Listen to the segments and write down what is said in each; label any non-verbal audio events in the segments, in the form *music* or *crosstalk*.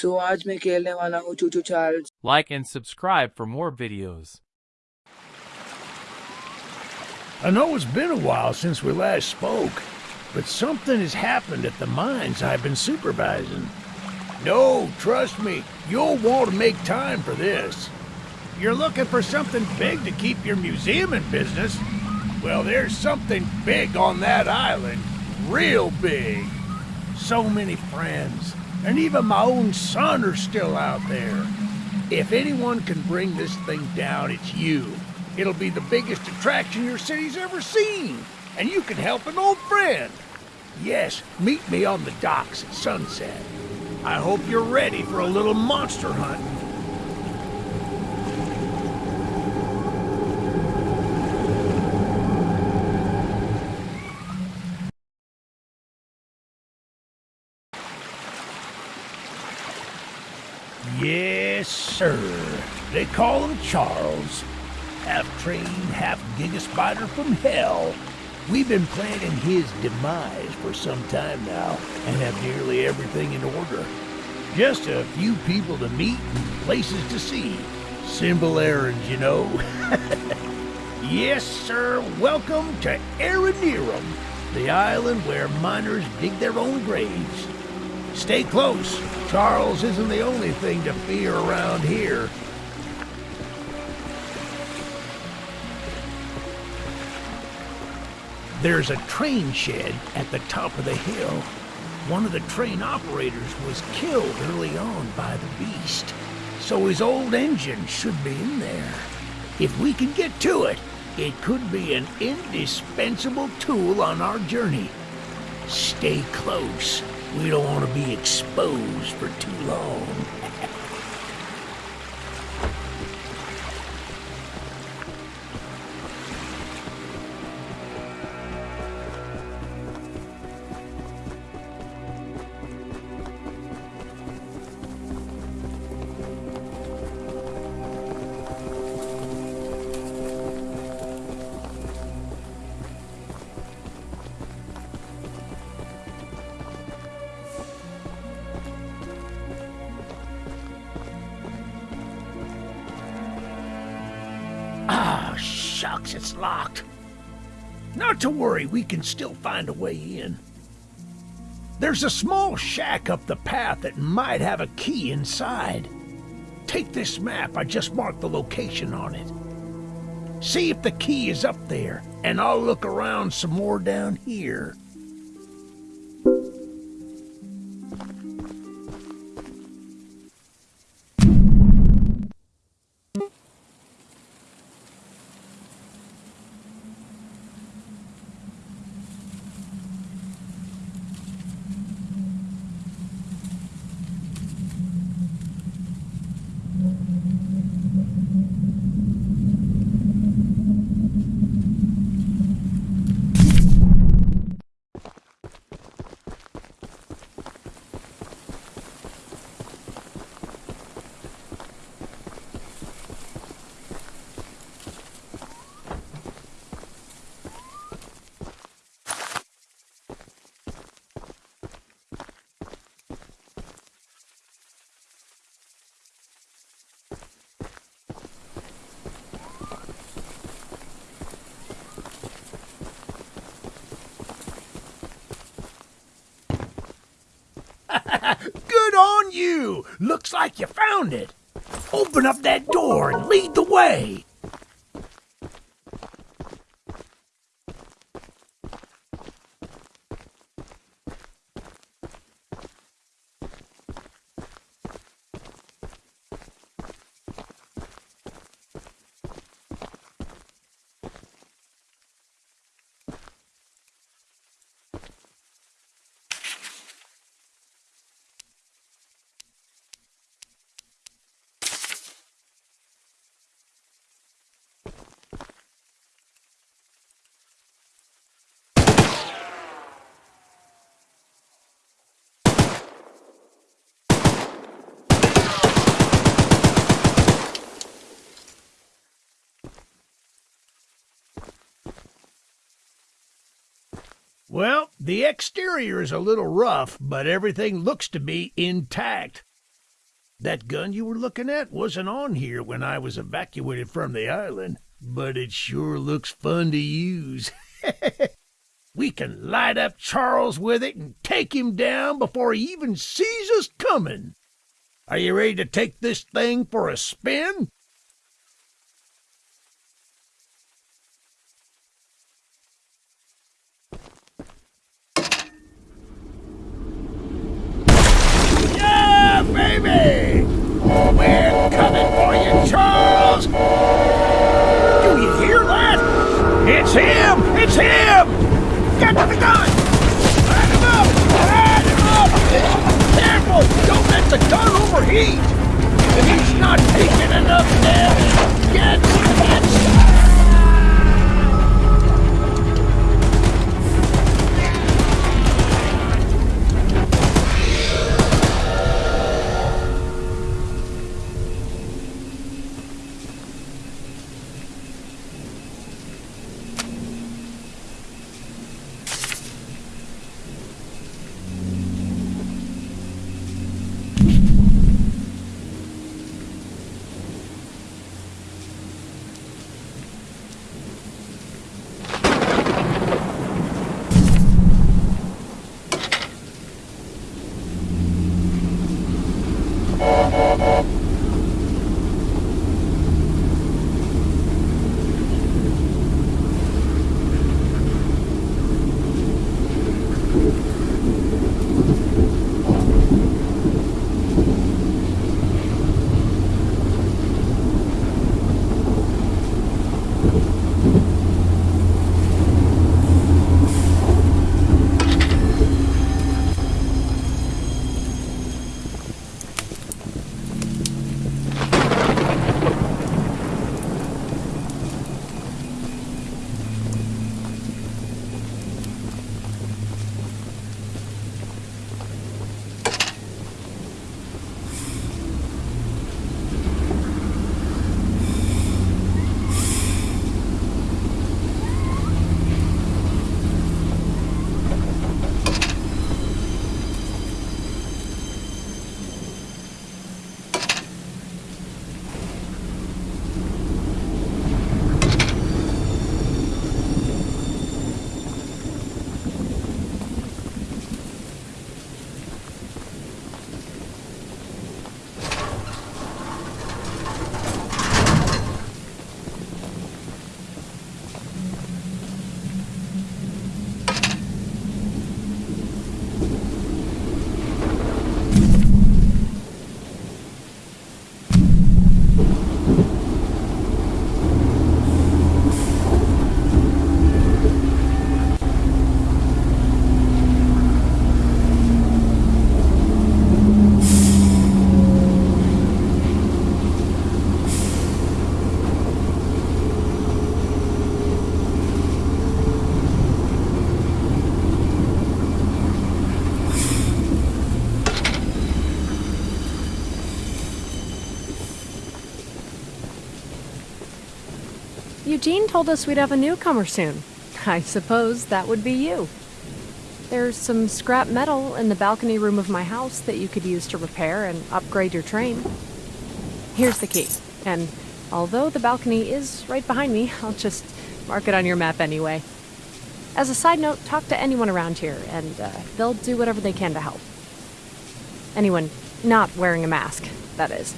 सो आज मैं खेलने वाला हूँ चूचू Charles Like and subscribe for more videos. I know it's been a while since we last spoke, but something has happened at the mines I've been supervising. No, trust me, you'll want to make time for this. You're looking for something big to keep your museum in business? Well, there's something big on that island. Real big. So many friends. and even my own son are still out there. If anyone can bring this thing down, it's you. It'll be the biggest attraction your city's ever seen. And you can help an old friend. Yes, meet me on the docks at sunset. I hope you're ready for a little monster hunt. Yes, sir. They call him Charles. Half train, half gigaspider from hell. We've been planning his demise for some time now and have nearly everything in order. Just a few people to meet and places to see. Simple errands, you know. *laughs* yes, sir. Welcome to Aranearum, the island where miners dig their own graves. Stay close. Charles isn't the only thing to fear around here. There's a train shed at the top of the hill. One of the train operators was killed early on by the beast, so his old engine should be in there. If we can get to it, it could be an indispensable tool on our journey. Stay close. We don't want to be exposed for too long. Shucks, it's locked. Not to worry, we can still find a way in. There's a small shack up the path that might have a key inside. Take this map, I just marked the location on it. See if the key is up there, and I'll look around some more down here. Good on you! Looks like you found it. Open up that door and lead the way. Well, the exterior is a little rough, but everything looks to be intact. That gun you were looking at wasn't on here when I was evacuated from the island, but it sure looks fun to use. *laughs* we can light up Charles with it and take him down before he even sees us coming. Are you ready to take this thing for a spin? Yeah, baby! Oh, We're coming for you, Charles! Do you hear that? It's him! It's him! Get to the gun! Light him up! Light him up! Careful! Don't let the gun overheat! If he's not taking Eugene told us we'd have a newcomer soon. I suppose that would be you. There's some scrap metal in the balcony room of my house that you could use to repair and upgrade your train. Here's the key, and although the balcony is right behind me, I'll just mark it on your map anyway. As a side note, talk to anyone around here, and uh, they'll do whatever they can to help. Anyone not wearing a mask, that is.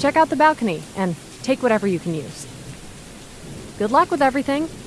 Check out the balcony and take whatever you can use. Good luck with everything.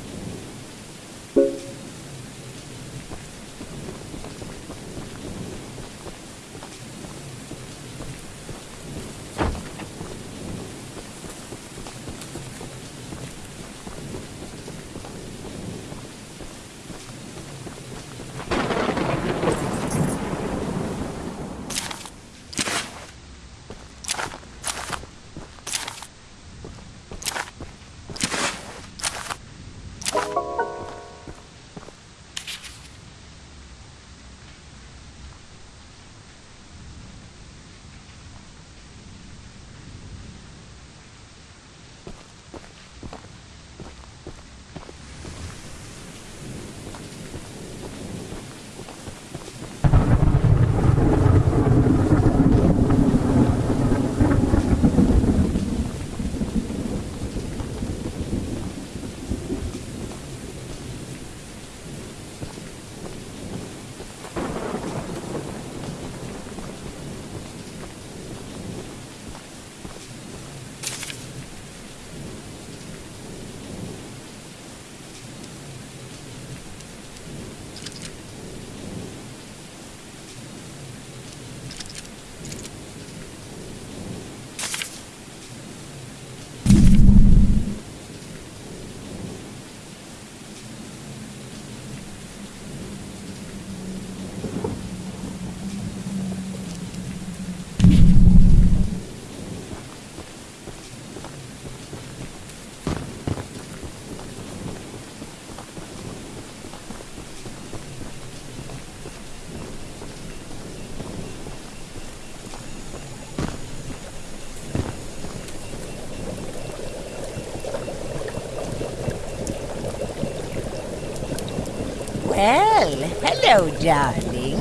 Well, hello, darling.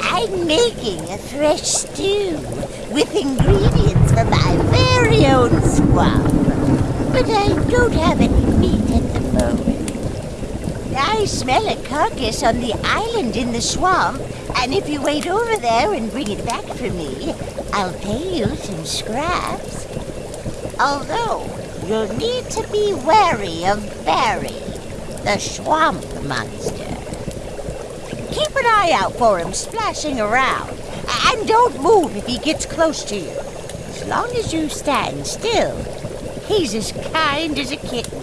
I'm making a fresh stew with ingredients from my very own swamp. But I don't have any meat at the moment. I smell a carcass on the island in the swamp, and if you wait over there and bring it back for me, I'll pay you some scraps. Although, you'll need to be wary of Barry, the swamp monster. Keep an eye out for him splashing around, and don't move if he gets close to you. As long as you stand still, he's as kind as a kitten.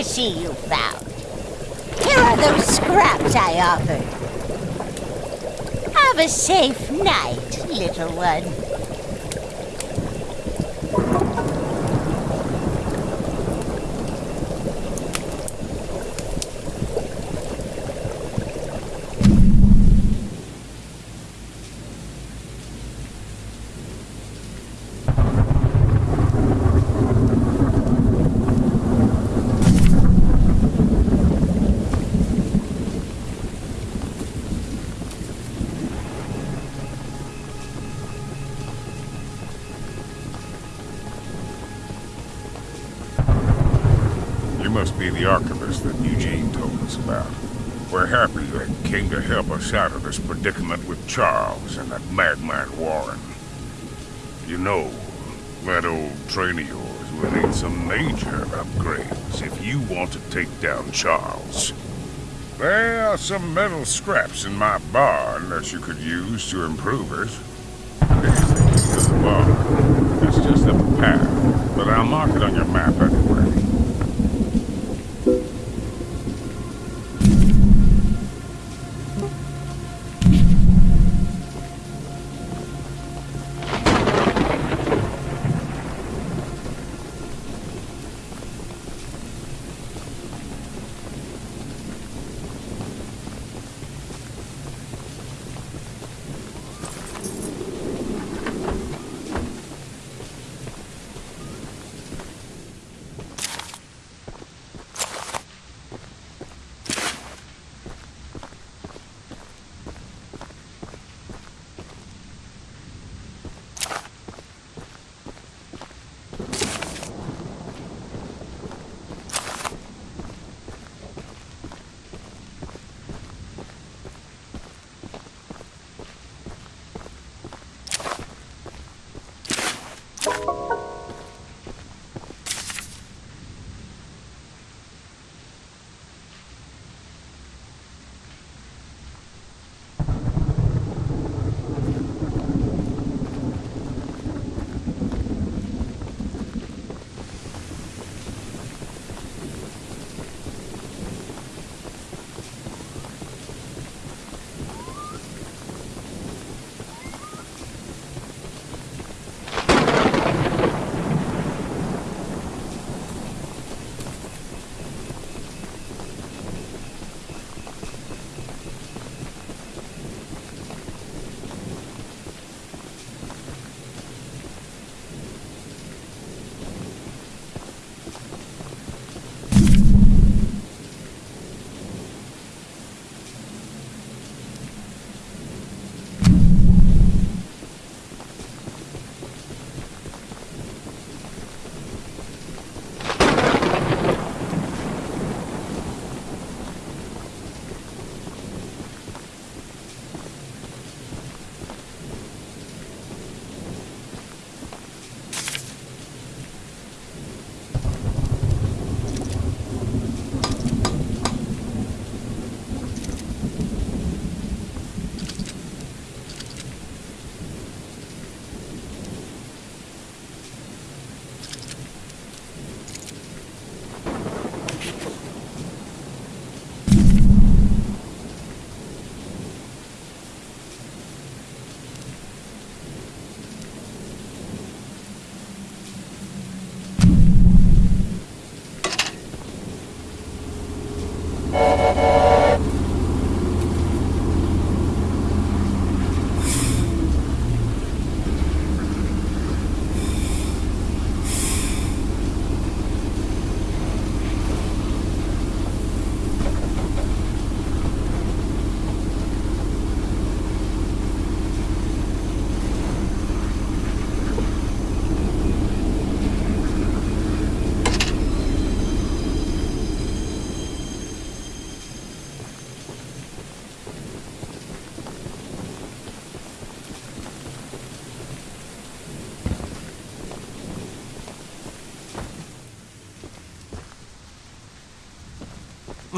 Delicacy you found. Here are those scraps I offered. Have a safe night, little one. Must be the archivist that Eugene told us about. We're happy you came to help us out of this predicament with Charles and that madman Warren. You know, that old train of yours will need some major upgrades if you want to take down Charles. There are some metal scraps in my barn that you could use to improve it. It's just a path, but I'll mark it on your map anyway.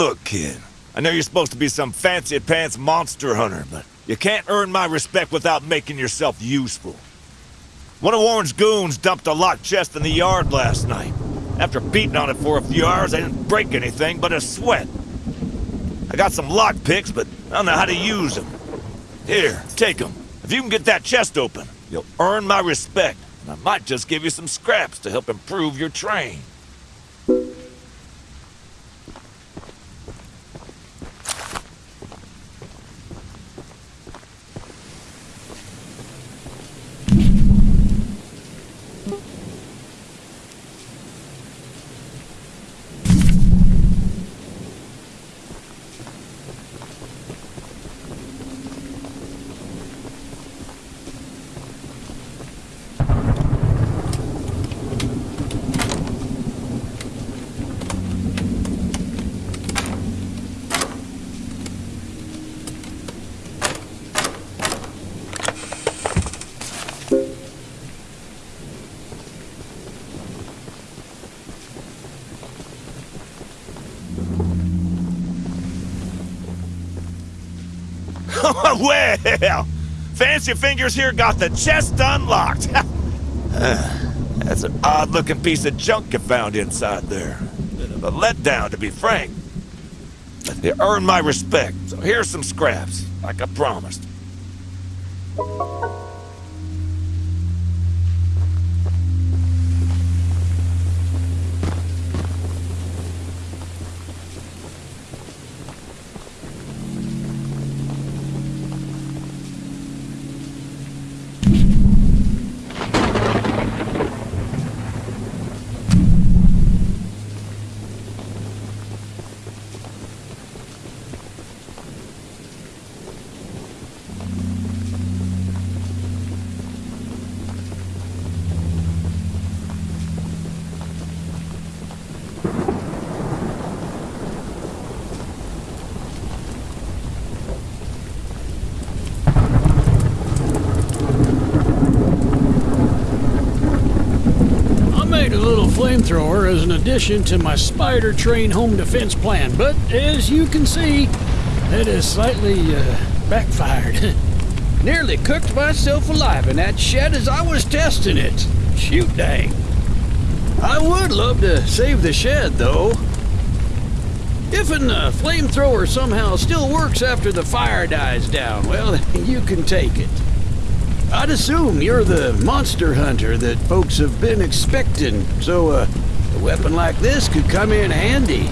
Look, kid, I know you're supposed to be some fancy pants monster hunter, but you can't earn my respect without making yourself useful. One of Warren's goons dumped a locked chest in the yard last night. After beating on it for a few hours, I didn't break anything but a sweat. I got some lock picks, but I don't know how to use them. Here, take them. If you can get that chest open, you'll earn my respect. And I might just give you some scraps to help improve your train. *laughs* well, Fancy Fingers here got the chest unlocked. *laughs* That's an odd-looking piece of junk you found inside there. A letdown, to be frank. You earned my respect, so here's some scraps, like I promised. Flamethrower as an addition to my spider train home defense plan, but as you can see, it has slightly uh, backfired. *laughs* Nearly cooked myself alive in that shed as I was testing it. Shoot dang. I would love to save the shed, though. If a uh, flamethrower somehow still works after the fire dies down, well, *laughs* you can take it. I'd assume you're the monster hunter that folks have been expecting, so uh, a weapon like this could come in handy.